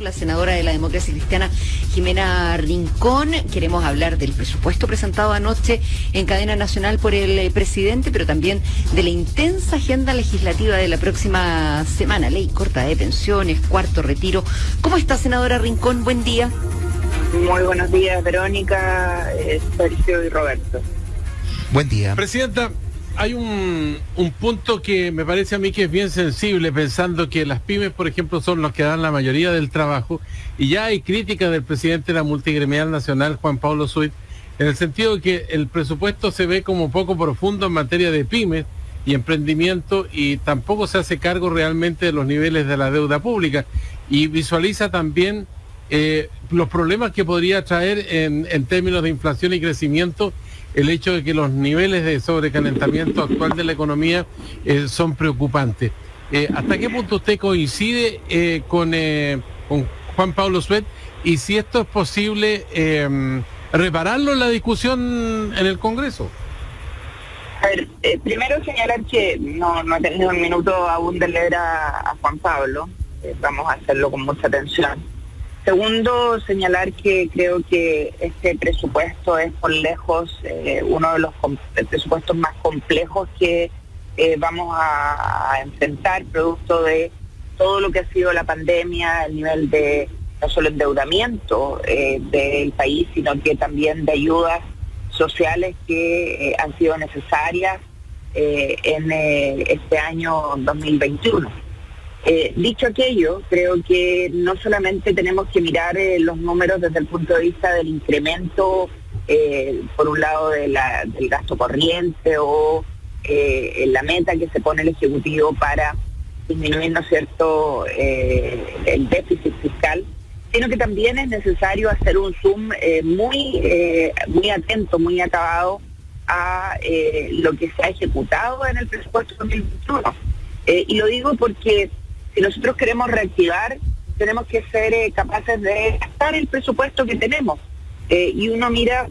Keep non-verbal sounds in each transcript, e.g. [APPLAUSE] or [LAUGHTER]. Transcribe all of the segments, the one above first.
La senadora de la democracia cristiana, Jimena Rincón. Queremos hablar del presupuesto presentado anoche en cadena nacional por el eh, presidente, pero también de la intensa agenda legislativa de la próxima semana. Ley corta de pensiones, cuarto retiro. ¿Cómo está, senadora Rincón? Buen día. Muy buenos días, Verónica, eh, Sergio y Roberto. Buen día. Presidenta, hay un, un, punto que me parece a mí que es bien sensible, pensando que las pymes, por ejemplo, son los que dan la mayoría del trabajo, y ya hay críticas del presidente de la multigremial nacional, Juan Pablo Suit, en el sentido de que el presupuesto se ve como poco profundo en materia de pymes y emprendimiento y tampoco se hace cargo realmente de los niveles de la deuda pública. Y visualiza también eh, los problemas que podría traer en términos de inflación y crecimiento el hecho de que los niveles de sobrecalentamiento actual de la economía eh, son preocupantes. Eh, ¿Hasta qué punto usted coincide eh, con, Juan Pablo Suet y si esto es posible repararlo en la discusión en el Congreso? A ver, primero señalar que no, no he tenido un minuto aún de leer a Juan Pablo, vamos a hacerlo con mucha atención Segundo, señalar que creo que este presupuesto es por lejos eh, uno de los presupuestos más complejos que eh, vamos a, enfrentar, producto de todo lo que ha sido la pandemia, el nivel de no solo endeudamiento eh, del país, sino que también de ayudas sociales que han sido necesarias en este año 2021. Eh, dicho aquello, creo que no solamente tenemos que mirar eh, los números desde el punto de vista del incremento, eh, por un lado, del gasto corriente o la meta que se pone el Ejecutivo para disminuir, ¿no cierto?, el déficit fiscal, sino que también es necesario hacer un zoom muy, muy atento, muy acabado a lo que se ha ejecutado en el presupuesto 2021. y lo digo porque si nosotros queremos reactivar, tenemos que ser eh, capaces de gastar el presupuesto que tenemos. Eh, y uno mira,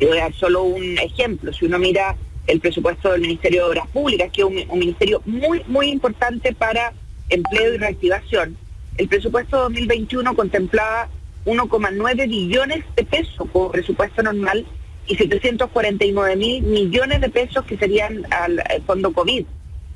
voy a dar solo un ejemplo, si uno mira el presupuesto del Ministerio de Obras Públicas, que es un, ministerio muy, muy importante para empleo y reactivación, el presupuesto 2021 contemplaba 1,9 billones de pesos como presupuesto normal y 749 mil millones de pesos que serían al fondo COVID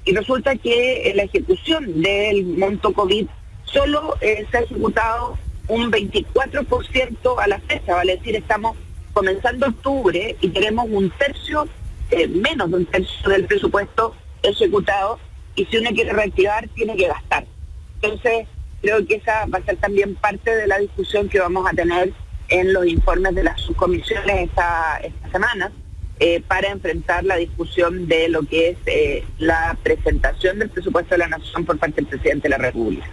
y resulta que la ejecución del monto COVID solo eh, se ha ejecutado un 24% a la fecha, vale decir, estamos comenzando octubre y tenemos un tercio, eh, menos de un tercio del presupuesto ejecutado y si uno quiere reactivar tiene que gastar. Entonces, creo que esa va a ser también parte de la discusión que vamos a tener en los informes de las subcomisiones esta, esta semana eh, para enfrentar la discusión de lo que es eh, la presentación del presupuesto de la Nación por parte del presidente de la República.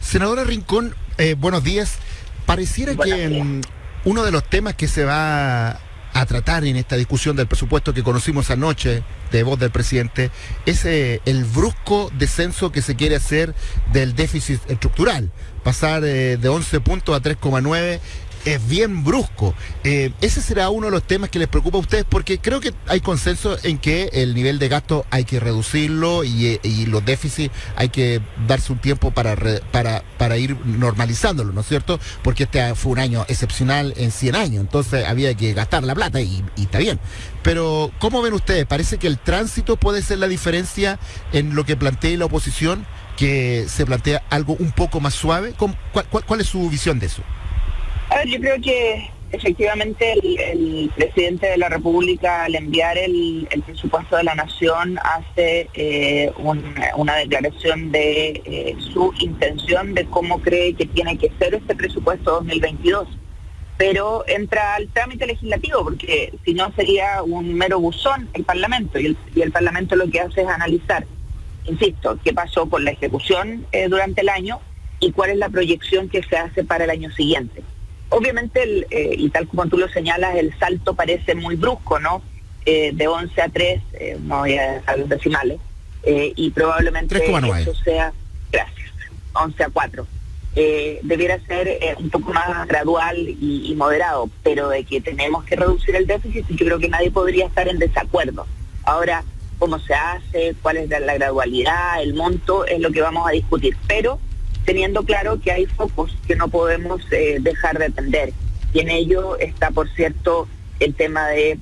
Senadora Rincón, eh, buenos días. Pareciera que mm, uno de los temas que se va a tratar en esta discusión del presupuesto que conocimos anoche de voz del presidente es el brusco descenso que se quiere hacer del déficit estructural, pasar de 11 puntos a 3,9 es bien brusco. Eh, ese será uno de los temas que les preocupa a ustedes porque creo que hay consenso en que el nivel de gasto hay que reducirlo y, eh, los déficits hay que darse un tiempo para, para, para ir normalizándolo, ¿no es cierto? Porque este fue un año excepcional en 100 años, entonces había que gastar la plata y, está bien. Pero, ¿cómo ven ustedes? Parece que el tránsito puede ser la diferencia en lo que plantea la oposición, que se plantea algo un poco más suave. cuál es su visión de eso? A ver, yo creo que efectivamente el, presidente de la República al enviar el, presupuesto de la Nación hace eh, una declaración de eh, su intención de cómo cree que tiene que ser este presupuesto 2022. Pero entra al trámite legislativo, porque si no sería un mero buzón el Parlamento, y el, Parlamento lo que hace es analizar, insisto, qué pasó con la ejecución eh, durante el año y cuál es la proyección que se hace para el año siguiente. Obviamente, el, eh, y tal como tú lo señalas, el salto parece muy brusco, ¿no? Eh, de 11 a 3, eh, no voy a dejar los decimales, y probablemente eso sea, gracias, 11 a 4. debiera ser un poco más gradual y, moderado, pero de que tenemos que reducir el déficit, yo creo que nadie podría estar en desacuerdo. Ahora, cómo se hace, cuál es la gradualidad, el monto, es lo que vamos a discutir. Pero teniendo claro que hay focos que no podemos eh, dejar de atender. Y en ello está, por cierto, el tema de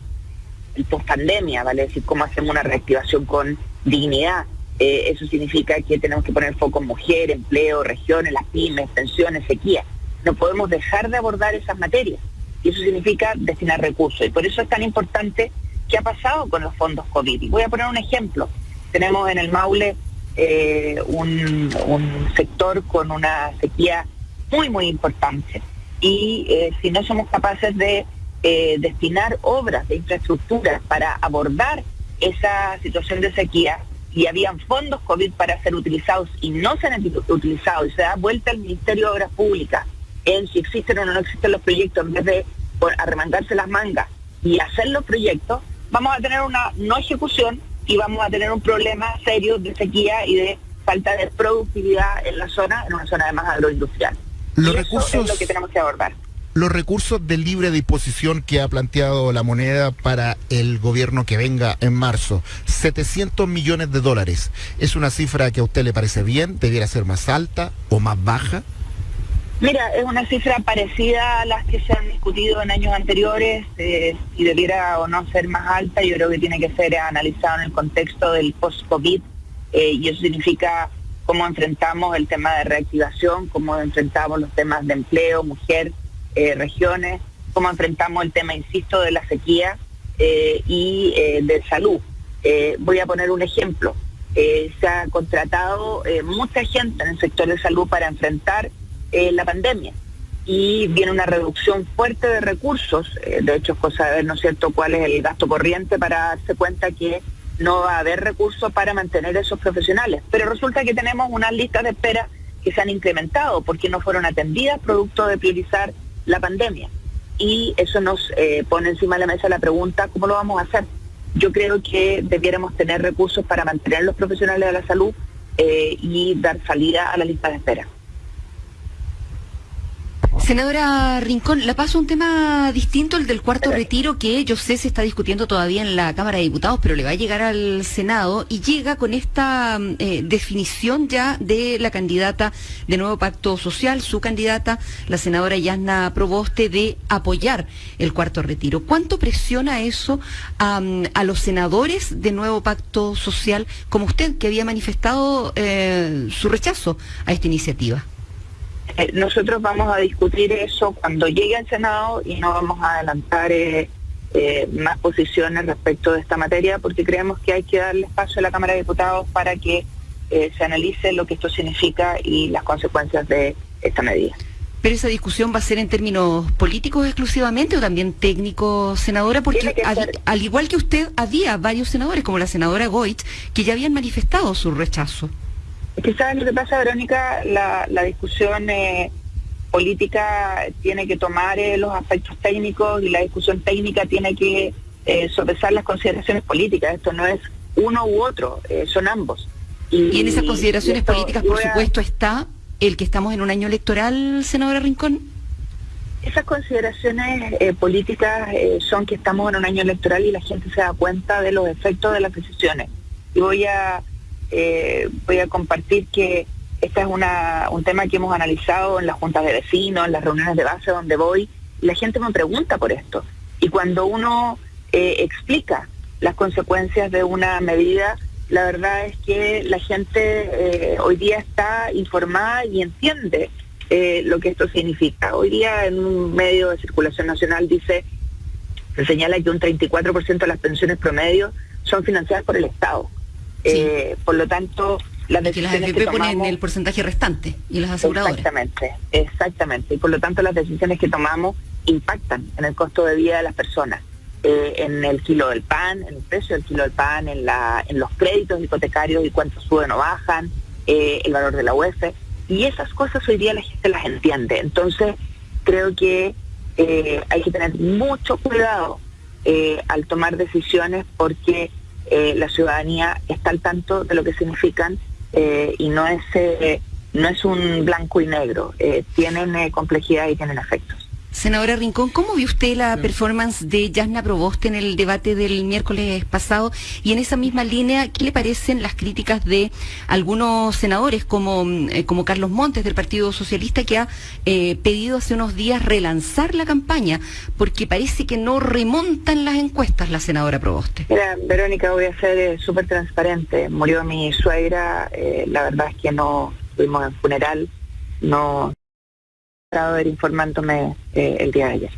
post-pandemia, ¿vale? Es decir, cómo hacemos una reactivación con dignidad. Eh, eso significa que tenemos que poner foco en mujer, empleo, regiones, las pymes, pensiones, sequía. No podemos dejar de abordar esas materias. Y eso significa destinar recursos. Y por eso es tan importante qué ha pasado con los fondos COVID. Y voy a poner un ejemplo. Tenemos en el Maule eh, un, sector con una sequía muy, muy importante. Y eh, si no somos capaces de eh, destinar obras de infraestructura para abordar esa situación de sequía, y habían fondos COVID para ser utilizados y no se han utilizado, y se da vuelta al Ministerio de Obras Públicas en si existen o no existen los proyectos, en vez de arremangarse las mangas y hacer los proyectos, vamos a tener una no ejecución y vamos a tener un problema serio de sequía y de falta de productividad en la zona, en una zona además agroindustrial. Los recursos, es lo que tenemos que abordar. Los recursos de libre disposición que ha planteado la moneda para el gobierno que venga en marzo, 700 millones de dólares, ¿es una cifra que a usted le parece bien? ¿Debiera ser más alta o más baja? Mira, es una cifra parecida a las que se han discutido en años anteriores, eh, si debiera o no ser más alta, yo creo que tiene que ser analizado en el contexto del post-COVID eh, y eso significa cómo enfrentamos el tema de reactivación, cómo enfrentamos los temas de empleo, mujer, eh, regiones, cómo enfrentamos el tema, insisto, de la sequía y de salud. voy a poner un ejemplo. se ha contratado mucha gente en el sector de salud para enfrentar eh, la pandemia y viene una reducción fuerte de recursos, eh, de hecho es cosa de ver, ¿no cierto?, cuál es el gasto corriente para darse cuenta que no va a haber recursos para mantener esos profesionales. Pero resulta que tenemos unas listas de espera que se han incrementado porque no fueron atendidas producto de priorizar la pandemia. Y eso nos eh, pone encima de la mesa la pregunta, ¿cómo lo vamos a hacer? Yo creo que debiéramos tener recursos para mantener los profesionales de la salud y dar salida a la lista de espera. Senadora Rincón, la paso un tema distinto, el del cuarto retiro, que yo sé se está discutiendo todavía en la Cámara de Diputados, pero le va a llegar al Senado y llega con esta mm, eh, definición ya de la candidata de Nuevo Pacto Social, su candidata, la senadora Yasna Proboste, de apoyar el cuarto retiro. ¿Cuánto presiona eso a, mm, los senadores de Nuevo Pacto Social, como usted, que había manifestado eh, su rechazo a esta iniciativa? Eh, nosotros vamos a discutir eso cuando llegue al Senado y no vamos a adelantar eh, eh, más posiciones respecto de esta materia porque creemos que hay que darle espacio a la Cámara de Diputados para que se analice lo que esto significa y las consecuencias de esta medida. ¿Pero esa discusión va a ser en términos políticos exclusivamente o también técnicos, senadora? Porque al, igual que usted, había varios senadores, como la senadora Goit, que ya habían manifestado su rechazo. Quizás lo que pasa, Verónica, la, discusión eh, política tiene que tomar eh, los aspectos técnicos y la discusión técnica tiene que eh, sopesar las consideraciones políticas. Esto no es uno u otro, eh, son ambos. Y, en esas consideraciones políticas, por supuesto, está el que estamos en un año electoral, senadora Rincón. Esas consideraciones políticas son que estamos en un año electoral y la gente se da cuenta de los efectos de las decisiones. Y voy a eh, voy a compartir que este es un tema que hemos analizado en las juntas de vecinos, en las reuniones de base donde voy, y la gente me pregunta por esto. Y cuando uno eh, explica las consecuencias de una medida, la verdad es que la gente eh, hoy día está informada y entiende lo que esto significa. Hoy día en un medio de circulación nacional dice, se señala que un 34% de las pensiones promedio son financiadas por el Estado. Eh, por lo tanto, las decisiones que, ponen el porcentaje restante y las aseguradoras. Exactamente, exactamente. Y por lo tanto, las decisiones que tomamos impactan en el costo de vida de las personas. Eh, en el kilo del pan, en el precio del kilo del pan, en, la, en los créditos hipotecarios y cuánto suben o bajan, eh, el valor de la UEF. Y esas cosas hoy día la gente las entiende. Entonces, creo que hay que tener mucho cuidado al tomar decisiones porque eh, la ciudadanía está al tanto de lo que significan eh, y no es, eh, no es un blanco y negro, tienen complejidad y tienen efectos. Senadora Rincón, ¿cómo vio usted la performance de Yasna Proboste en el debate del miércoles pasado? Y en esa misma línea, ¿qué le parecen las críticas de algunos senadores como, eh, como Carlos Montes del Partido Socialista que ha eh, pedido hace unos días relanzar la campaña porque parece que no remontan las encuestas la senadora Proboste? Mira, Verónica, voy a ser eh, súper transparente. Murió mi suegra, la verdad es que no estuvimos en funeral, no ver informándome eh, el día de ayer.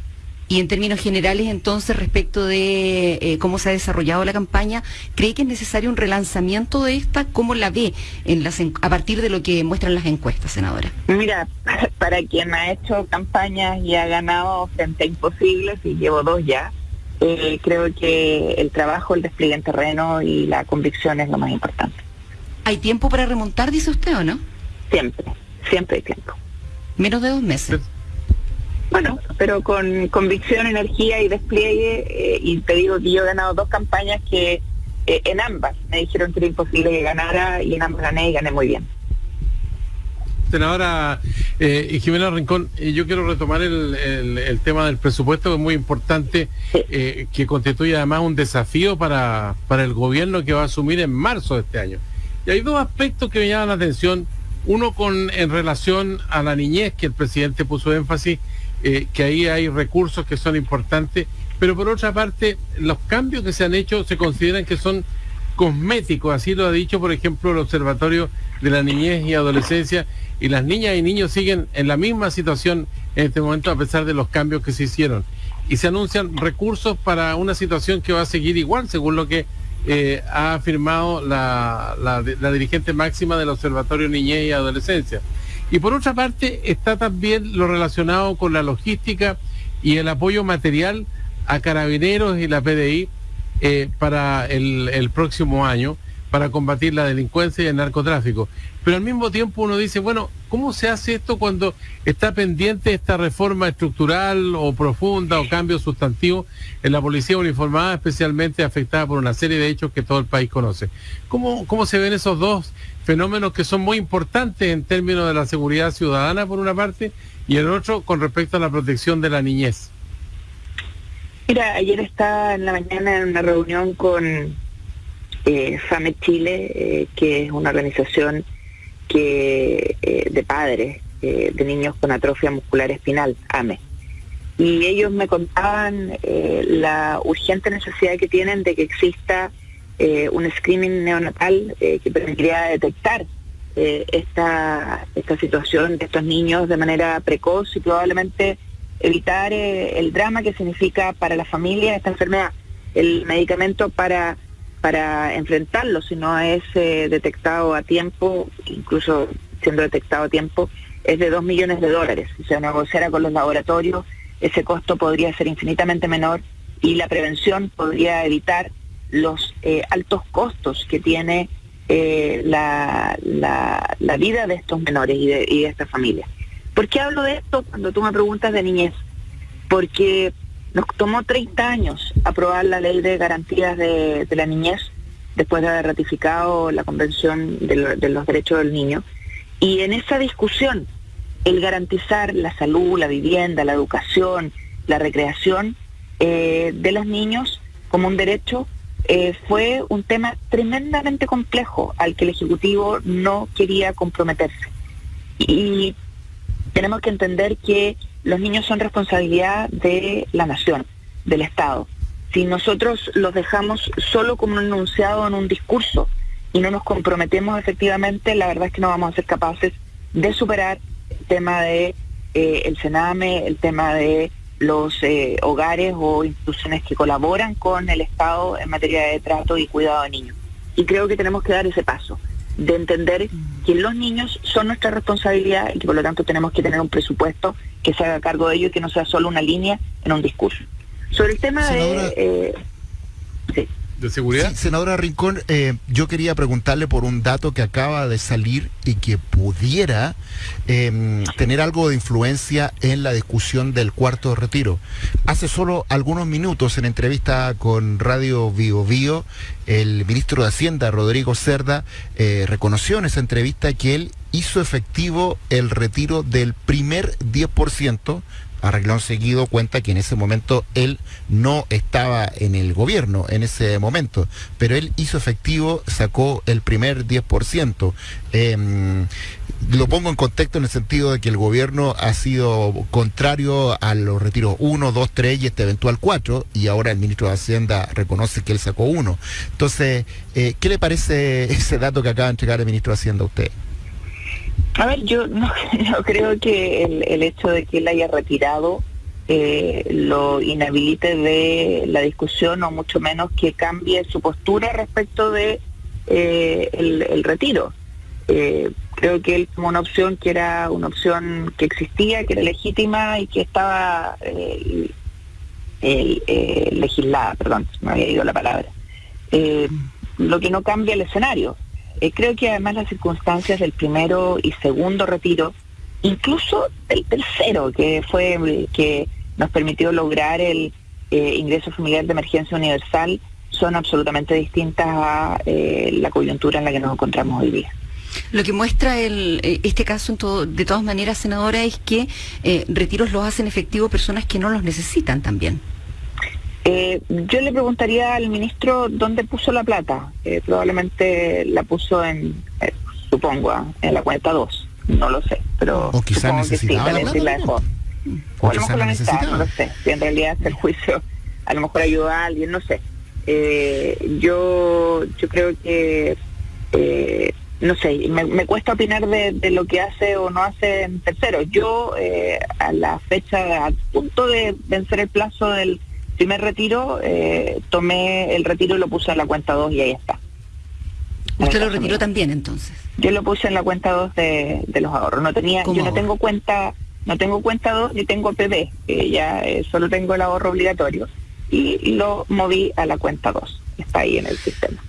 Y en términos generales, entonces, respecto de eh, cómo se ha desarrollado la campaña, ¿cree que es necesario un relanzamiento de esta? ¿Cómo la ve en las a partir de lo que muestran las encuestas, senadora? Mira, [LAUGHS] para quien ha hecho campañas y ha ganado frente a imposibles, y llevo dos ya, eh, creo que el trabajo, el despliegue en terreno y la convicción es lo más importante. ¿Hay tiempo para remontar, dice usted, o no? Siempre, siempre hay tiempo. Menos de dos meses. Bueno, pero con convicción, energía y despliegue, eh, y te digo que yo he ganado dos campañas que eh, en ambas me dijeron que era imposible que ganara y en ambas gané y gané muy bien. Senadora eh, Jimena Rincón, eh, yo quiero retomar el, tema del presupuesto, que es muy importante, que constituye además un desafío para, para el gobierno que va a asumir en marzo de este año. Y hay dos aspectos que me llaman la atención uno con en relación a la niñez, que el presidente puso énfasis, eh, que ahí hay recursos que son importantes, pero por otra parte, los cambios que se han hecho se consideran que son cosméticos, así lo ha dicho, por ejemplo, el Observatorio de la Niñez y Adolescencia, y las niñas y niños siguen en la misma situación en este momento a pesar de los cambios que se hicieron. Y se anuncian recursos para una situación que va a seguir igual, según lo que eh, ha afirmado la, la, dirigente máxima del Observatorio Niñez y Adolescencia. Y por otra parte está también lo relacionado con la logística y el apoyo material a carabineros y la PDI eh, para el próximo año para combatir la delincuencia y el narcotráfico. Pero al mismo tiempo uno dice, bueno, ¿cómo se hace esto cuando está pendiente esta reforma estructural o profunda o cambio sustantivo en la policía uniformada, especialmente afectada por una serie de hechos que todo el país conoce? ¿Cómo, cómo se ven esos dos fenómenos que son muy importantes en términos de la seguridad ciudadana, por una parte, y el otro con respecto a la protección de la niñez? Mira, ayer estaba en la mañana en una reunión con eh, FAME Chile, eh, que es una organización que eh, de padres eh, de niños con atrofia muscular espinal, AME. Y ellos me contaban la urgente necesidad que tienen de que exista un screening neonatal que permitiría detectar esta, esta situación de estos niños de manera precoz y probablemente evitar el drama que significa para la familia esta enfermedad. El medicamento para para enfrentarlo si no es eh, detectado a tiempo, incluso siendo detectado a tiempo, es de 2 millones de dólares. Si se negociara con los laboratorios, ese costo podría ser infinitamente menor y la prevención podría evitar los eh, altos costos que tiene eh, la, la, vida de estos menores y de, y de esta familia. ¿Por qué hablo de esto cuando tú me preguntas de niñez? Porque nos tomó 30 años aprobar la ley de garantías de, la niñez, después de haber ratificado la Convención de, los Derechos del Niño. Y en esa discusión, el garantizar la salud, la vivienda, la educación, la recreación eh, de los niños como un derecho, eh, fue un tema tremendamente complejo al que el Ejecutivo no quería comprometerse. Y tenemos que entender que los niños son responsabilidad de la nación, del Estado. Si nosotros los dejamos solo como un enunciado en un discurso y no nos comprometemos efectivamente, la verdad es que no vamos a ser capaces de superar el tema de eh, el Sename, el tema de los eh, hogares o instituciones que colaboran con el Estado en materia de trato y cuidado de niños. Y creo que tenemos que dar ese paso de entender que los niños son nuestra responsabilidad y que por lo tanto tenemos que tener un presupuesto que se haga cargo de ello y que no sea solo una línea en un discurso. Sobre el tema de... Eh, sí seguridad. senadora Rincón, eh, yo quería preguntarle por un dato que acaba de salir y que pudiera em, tener algo de influencia en la discusión del cuarto retiro. Hace solo algunos minutos, en entrevista con Radio Bio Bio, el ministro de Hacienda, Rodrigo Cerda, eh, reconoció en esa entrevista que él hizo efectivo el retiro del primer 10% arreglón seguido cuenta que en ese momento él no estaba en el gobierno en ese momento, pero él hizo efectivo, sacó el primer 10%. Em, lo pongo en contexto en el sentido de que el gobierno ha sido contrario a los retiros 1, 2, 3 y este eventual 4, y ahora el ministro de Hacienda reconoce que él sacó uno. Entonces, eh, ¿qué le parece [LAUGHS] ese dato que acaba de entregar el ministro de Hacienda a usted? A ver, yo no, [LAUGHS] creo que el, hecho de que él haya retirado eh, lo inhabilite de la discusión o mucho menos que cambie su postura respecto de eh, el, retiro. Eh, creo que él tomó una opción que era una opción que existía, que era legítima y que estaba legislada, perdón, me había ido la palabra. lo que no cambia el escenario. Eh, creo que además las circunstancias del primero y segundo retiro, incluso el tercero, que fue que nos permitió lograr el eh, ingreso familiar de emergencia universal, son absolutamente distintas a eh, la coyuntura en la que nos encontramos hoy día. Lo que muestra el, este caso, en todo, de todas maneras, senadora, es que retiros los hacen efectivo personas que no los necesitan también. Eh, yo le preguntaría al ministro dónde puso la plata. Eh, probablemente la puso en, eh, supongo, ah, en la cuenta 2. No lo sé, pero o quizás necesitaba la, plata, la dejó. O, a lo mejor la necesitaba, no lo sé. Si en realidad es el juicio, a lo mejor ayuda a alguien, no sé. yo, yo creo que, no sé, me, cuesta opinar de, de, lo que hace o no hace en tercero. Yo, a la fecha, a punto de vencer el plazo del primer retiro, eh, tomé el retiro y lo puse en la cuenta 2 y ahí está. ¿Usted lo retiró también entonces? Yo lo puse en la cuenta 2 de, los ahorros. No tenía, yo no tengo cuenta, no tengo cuenta 2 ni tengo PB, ya eh, solo tengo el ahorro obligatorio y lo moví a la cuenta 2. Está ahí en el sistema.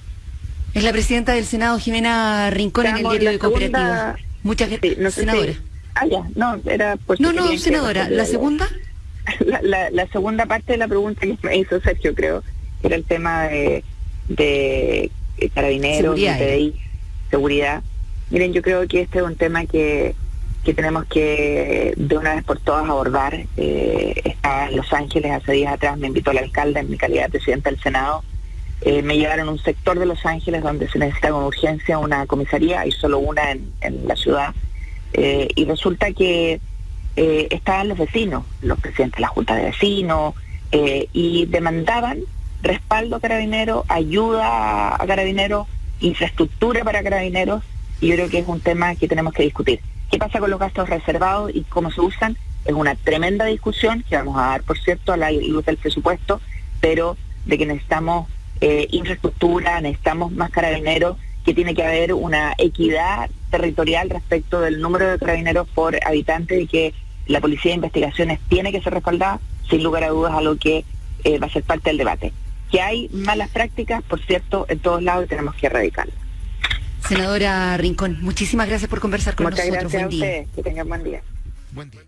Es la presidenta del Senado, Jimena Rincón, en el diario de Cooperativa. Muchas gracias, senadora. Ah, ya, no, era No, no, senadora, ¿la segunda? La, segunda parte de la pregunta que me hizo Sergio, creo, era el tema de, de carabineros, seguridad, seguridad. Miren, yo creo que este es un tema que, que tenemos que de una vez por todas abordar. Eh, estaba en Los Ángeles hace días atrás, me invitó el alcalde en mi calidad de presidenta del Senado. Eh, me llevaron a un sector de Los Ángeles donde se necesita con urgencia una comisaría, hay solo una en, en la ciudad. Eh, y resulta que eh, estaban los vecinos, los presidentes de la Junta de Vecinos, eh, y demandaban respaldo a carabineros, ayuda a carabineros, infraestructura para carabineros, y yo creo que es un tema que tenemos que discutir. ¿Qué pasa con los gastos reservados y cómo se usan? Es una tremenda discusión que vamos a dar, por cierto, a la luz del presupuesto, pero de que necesitamos eh, infraestructura, necesitamos más carabineros, que tiene que haber una equidad territorial respecto del número de carabineros por habitante y que la Policía de Investigaciones tiene que ser respaldada, sin lugar a dudas, a lo que eh, va a ser parte del debate. Que hay malas prácticas, por cierto, en todos lados y tenemos que erradicarlas. Senadora Rincón, muchísimas gracias por conversar con Muchas nosotros. Gracias a que tengan buen día. Buen día.